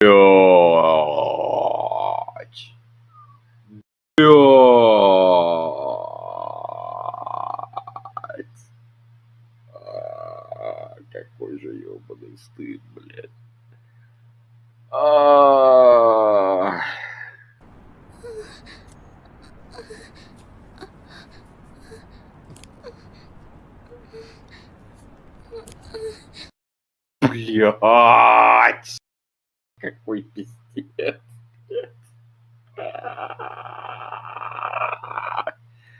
Блять. Блять. Какой же ёбаный стыд, блядь. А. Блять. Какой пиздец.